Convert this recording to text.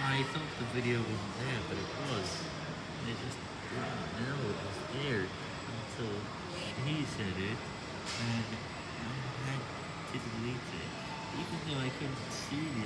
I thought the video wasn't there, but it was. I just didn't know it was there until she said it, and I had to delete it. Even though I couldn't see the